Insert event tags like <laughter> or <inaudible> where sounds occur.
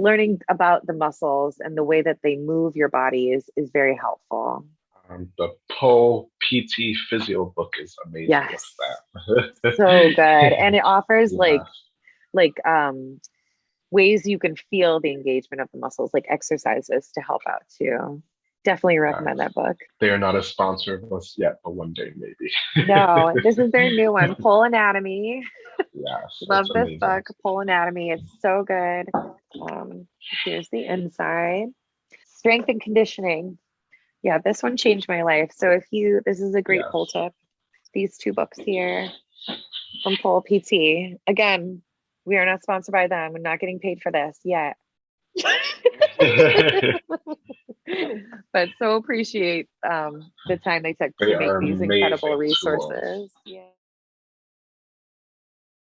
learning about the muscles and the way that they move your body is is very helpful. Um, the Pole PT Physio book is amazing. Yes. <laughs> So good. And it offers <laughs> like Yeah. like um ways you can feel the engagement of the muscles, like exercises to help out too. Definitely recommend that book. They are not a sponsor of us yet, but one day maybe. No, <laughs> this is their new one, Pole Anatomy. Yes. Love this amazing. book, Pole Anatomy. It's so good. Um, here's the inside. Strength and conditioning. Yeah, this one changed my life. So if you, this is a great pull tip. These two books here from Pole PT. Again, we are not sponsored by them. We're not getting paid for this yet. <laughs> but so appreciate um, the time they took They to make these incredible tools. resources. Yeah.